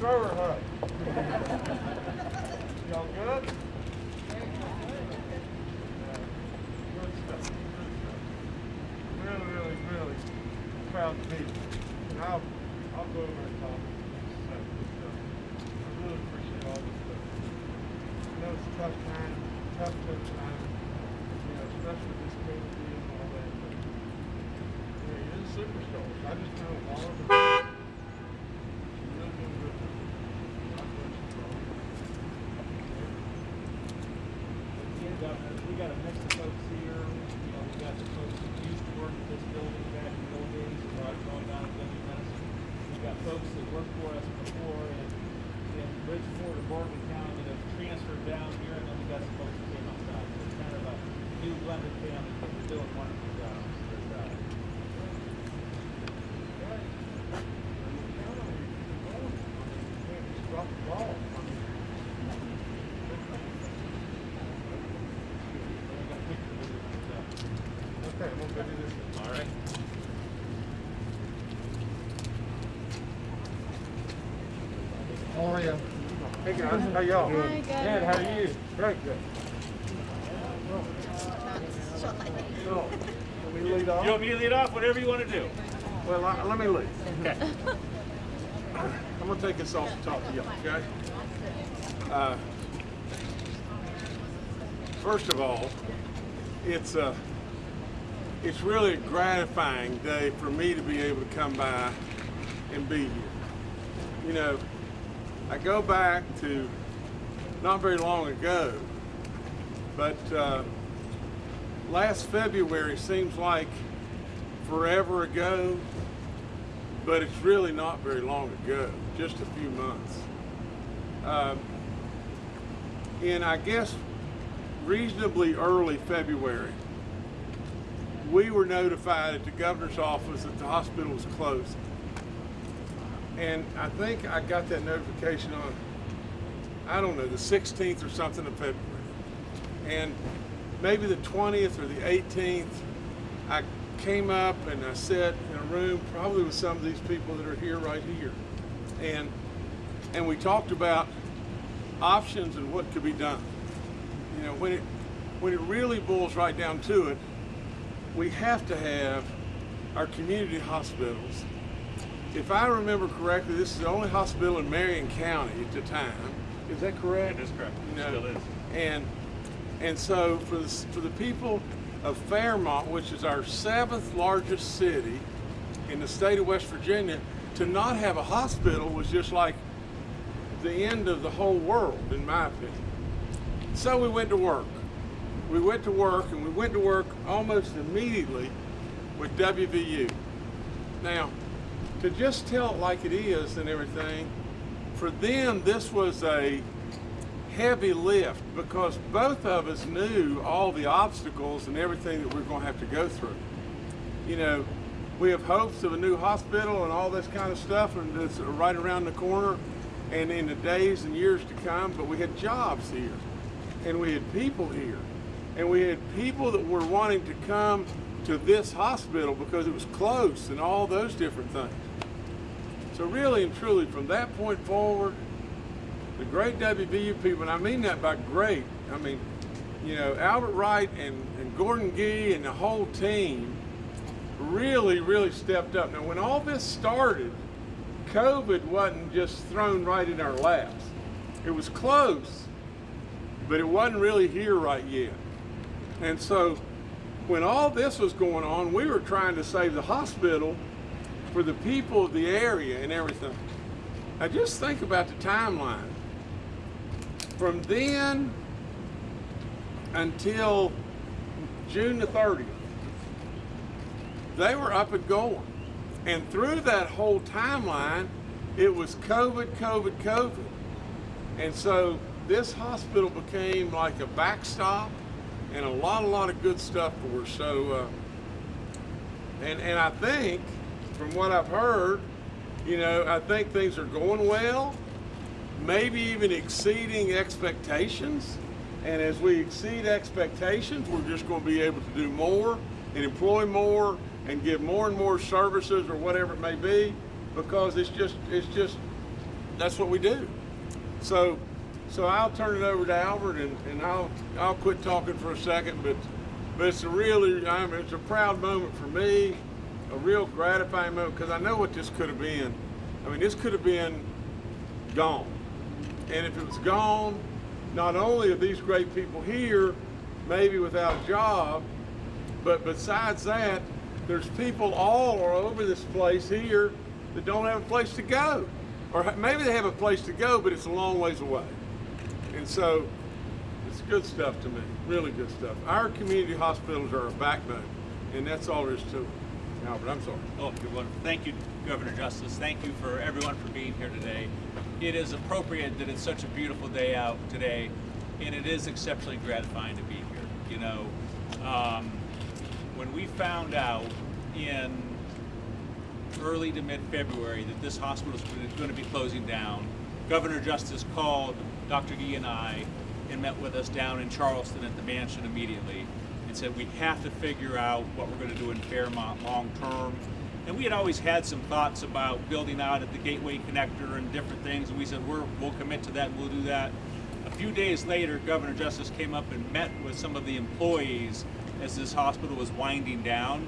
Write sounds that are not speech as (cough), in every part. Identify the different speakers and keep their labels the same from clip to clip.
Speaker 1: Thrower hut. Y'all good? Really, really, really proud to you. And I'll, I'll go over and talk. So, I really appreciate all this stuff. I know it's a tough time, tough, tough time, you know, especially this COVID and all that. But, you know, you're the superstars. I just know all of them. You're really doing good. God bless you for all of it.
Speaker 2: Again, Governor, we got a mix of folks here, you know, we got the folks that used to work at this building back in the old days, who are going down to Denver, Medicine. We've got folks that worked for us before in, in Bridgeport or Morgan County that have transferred down here, and then we got some folks that came outside. So it's kind of a new blended family, but we're doing wonderful uh, jobs. We're proud.
Speaker 1: Drop the ball. I mean,
Speaker 2: We got pictures of it, uh,
Speaker 1: Okay, we'll go do this.
Speaker 2: All right.
Speaker 1: How are you? Hey guys, how y'all?
Speaker 3: Hi, good.
Speaker 1: Good, how are you? Very good. Lead off.
Speaker 2: You want me to lead off? Whatever you want to do.
Speaker 1: Well, I- let me lead. Okay. I'm gonna take this off the top of y'all, okay? Uh, First of all, it's a, it's really a gratifying day for me to be able to come by and be here. You know, I go back to not very long ago, but uh, last February seems like forever ago, but it's really not very long ago, just a few months. Um, in, I guess, reasonably early February, we were notified at the governor's office that the hospital was closed. And I think I got that notification on, I don't know, the 16th or something of February. And maybe the 20th or the 18th, I came up and I sat in a room, probably with some of these people that are here right here. And, and we talked about options and what could be done. You know, when it, when it really boils right down to it, we have to have our community hospitals. If I remember correctly, this is the only hospital in Marion County at the time. Is that correct?
Speaker 2: That is correct.
Speaker 1: You know,
Speaker 2: Still is.
Speaker 1: And and so for the for the people of Fairmont, which is our seventh largest city in the state of West Virginia, to not have a hospital was just like the end of the whole world, in my opinion. So we went to work. We went to work, and we went to work almost immediately with WVU. Now, to just tell it like it is and everything, for them, this was a heavy lift because both of us knew all the obstacles and everything that we're going to have to go through. You know, we have hopes of a new hospital and all this kind of stuff, and it's right around the corner and in the days and years to come, but we had jobs here and we had people here and we had people that were wanting to come to this hospital because it was close and all those different things. So really and truly from that point forward, the great WVU people, and I mean that by great, I mean, you know, Albert Wright and, and Gordon Gee and the whole team really, really stepped up. Now when all this started, COVID wasn't just thrown right in our laps. It was close, but it wasn't really here right yet. And so when all this was going on, we were trying to save the hospital for the people of the area and everything. Now just think about the timeline. From then until June the 30th, they were up and going. And through that whole timeline, it was COVID, COVID, COVID. And so this hospital became like a backstop and a lot, a lot of good stuff for us. So, uh, and, and I think, from what I've heard, you know, I think things are going well, maybe even exceeding expectations. And as we exceed expectations, we're just going to be able to do more and employ more and give more and more services or whatever it may be because it's just it's just that's what we do. So, so I'll turn it over to Albert, and, and I'll I'll quit talking for a second. But but it's a really I mean, it's a proud moment for me, a real gratifying moment because I know what this could have been. I mean, this could have been gone, and if it was gone, not only are these great people here, maybe without a job, but besides that, there's people all over this place here that don't have a place to go. Or maybe they have a place to go, but it's a long ways away. And so it's good stuff to me, really good stuff. Our community hospitals are a backbone, and that's all there is to it. Albert, I'm sorry.
Speaker 3: Oh, you're wonderful. Thank you, Governor Justice. Thank you for everyone for being here today. It is appropriate that it's such a beautiful day out today, and it is exceptionally gratifying to be here. You know, um, when we found out in early to mid-February that this hospital was going to be closing down, Governor Justice called Dr. Gee and I and met with us down in Charleston at the mansion immediately and said we have to figure out what we're going to do in Fairmont long term. And we had always had some thoughts about building out at the Gateway Connector and different things, and we said we're, we'll commit to that and we'll do that. A few days later, Governor Justice came up and met with some of the employees as this hospital was winding down.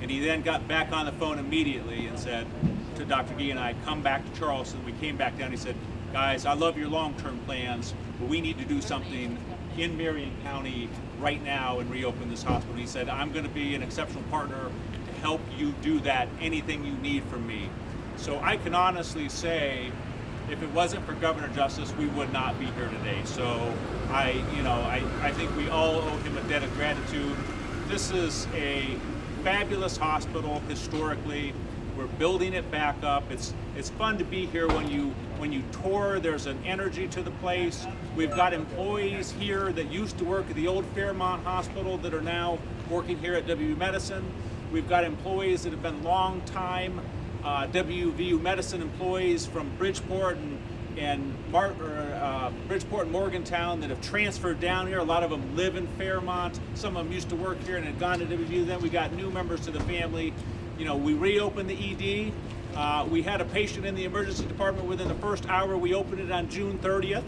Speaker 3: And he then got back on the phone immediately and said to Dr. Gee and I, come back to Charleston. We came back down. He said, guys, I love your long-term plans, but we need to do something in Marion County right now and reopen this hospital. He said, I'm going to be an exceptional partner to help you do that, anything you need from me. So I can honestly say, if it wasn't for Governor Justice, we would not be here today. So I, you know, I, I think we all owe him a debt of gratitude. This is a fabulous hospital historically. We're building it back up. It's it's fun to be here when you when you tour. There's an energy to the place. We've got employees here that used to work at the old Fairmont Hospital that are now working here at WVU Medicine. We've got employees that have been long time uh, WVU Medicine employees from Bridgeport and and Mar- uh, Bridgeport and Morgantown that have transferred down here. A lot of them live in Fairmont. Some of them used to work here and had gone to WVU. Then we got new members to the family. You know, we reopened the ED. Uh, we had a patient in the emergency department within the first hour. We opened it on June 30th.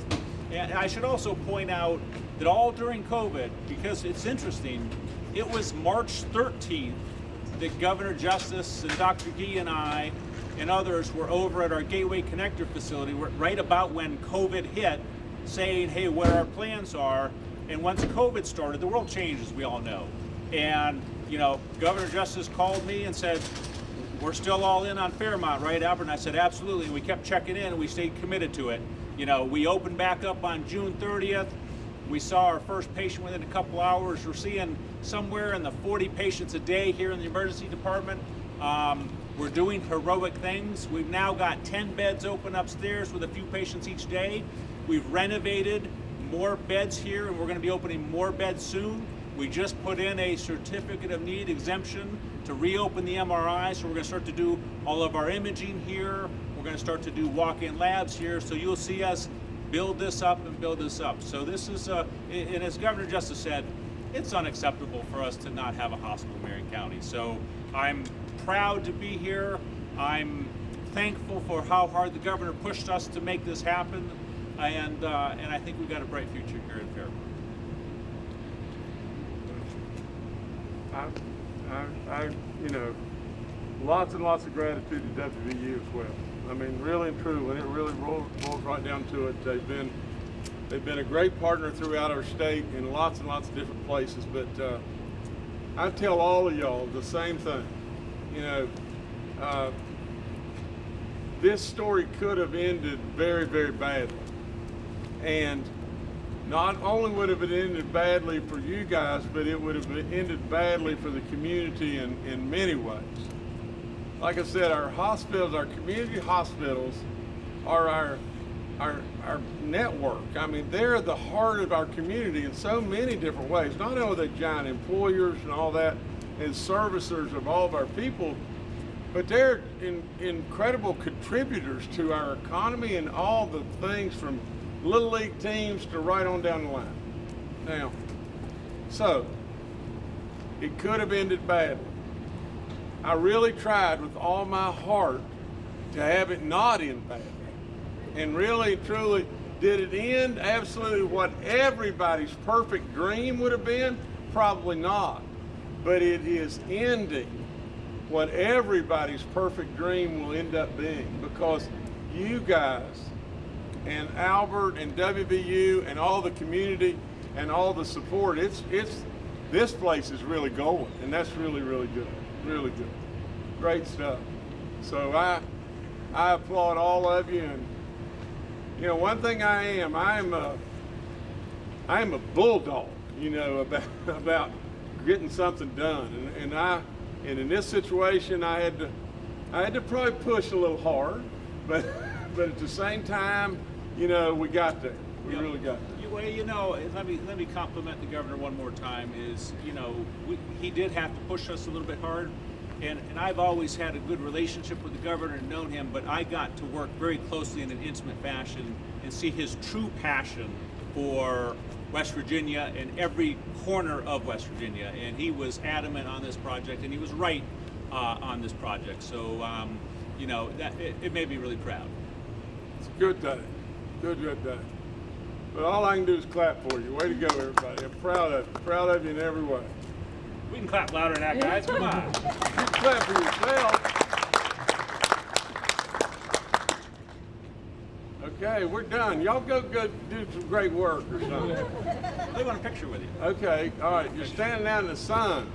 Speaker 3: And I should also point out that all during COVID, because it's interesting, it was March 13th that Governor Justice and Dr. Gee and I and others were over at our Gateway Connector facility right about when COVID hit, saying, hey, what our plans are. And once COVID started, the world changed, as we all know. And, you know, Governor Justice called me and said, we're still all in on Fairmont, right, Albert? And I said, absolutely. And we kept checking in and we stayed committed to it. You know, we opened back up on June 30th. We saw our first patient within a couple hours. We're seeing somewhere in the 40 patients a day here in the emergency department. Um, we're doing heroic things. We've now got 10 beds open upstairs with a few patients each day. We've renovated more beds here and we're going to be opening more beds soon. We just put in a certificate of need exemption to reopen the MRI, so we're going to start to do all of our imaging here. We're going to start to do walk-in labs here, so you'll see us build this up and build this up. So this is, uh, and as Governor Justice said, it's unacceptable for us to not have a hospital in Marion County. So I'm proud to be here. I'm thankful for how hard the governor pushed us to make this happen, and uh, and I think we've got a bright future here in Fairmont.
Speaker 1: I, I, you know, lots and lots of gratitude to WVU as well. I mean, really and truly, when it really rolls, rolls right down to it, they've been they've been a great partner throughout our state in lots and lots of different places. But uh, I tell all of y'all the same thing. You know, uh, this story could have ended very, very badly, and not only would have it ended badly for you guys, but it would have ended badly for the community in, in many ways. Like I said, our hospitals, our community hospitals are our, our, our network. I mean, they're the heart of our community in so many different ways. Not only are giant employers and all that, and servicers of all of our people, but they're in, incredible contributors to our economy and all the things from little league teams to right on down the line. Now, so it could have ended badly. I really tried with all my heart to have it not end badly. And really, truly, did it end absolutely what everybody's perfect dream would have been? Probably not. But it is ending what everybody's perfect dream will end up being because you guys and Albert and WVU and all the community and all the support, it's, it's, this place is really going and that's really, really good, really good. Great stuff. So I, I applaud all of you and, you know, one thing I am, I am a, I am a bulldog, you know, (laughs) about, about getting something done. And, and I, and in this situation, I had to, I had to probably push a little hard, but, (laughs) but at the same time, you know, we got there. We
Speaker 3: Yep.
Speaker 1: really got there.
Speaker 3: You- Well, you know, let me let me compliment the governor one more time. Is you know, we, he did have to push us a little bit hard, and and I've always had a good relationship with the governor and known him, but I got to work very closely in an intimate fashion and see his true passion for West Virginia and every corner of West Virginia, and he was adamant on this project, and he was right uh, on this project. So, um, you know, that it, it made me really proud.
Speaker 1: It's a good day. Good, good day. But all I can do is clap for you. Way to go, everybody. I'm proud of you. Proud of you in every way.
Speaker 2: We can clap louder than that, guys. Come on.
Speaker 1: You (laughs) clap for yourself. Okay, we're done. Y'all go, go do some great work or something. (laughs)
Speaker 3: They want a picture with you.
Speaker 1: Okay, all right. You're standing out in the sun.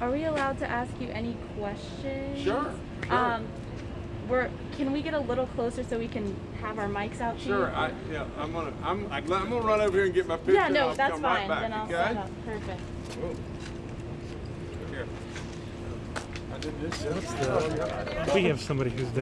Speaker 4: Are we allowed to ask you any questions?
Speaker 1: Sure, sure.
Speaker 4: Um, we're, can we get a little closer so we can have our mics out to?
Speaker 1: Sure, I, yeah, I'm gonna, I'm, I'm gonna run over here and get my picture.
Speaker 4: yeah, no,
Speaker 1: I'll
Speaker 4: that's fine.
Speaker 1: right back,
Speaker 4: then I'll
Speaker 1: okay?
Speaker 4: set up. Perfect.
Speaker 3: Here.
Speaker 5: We have somebody who's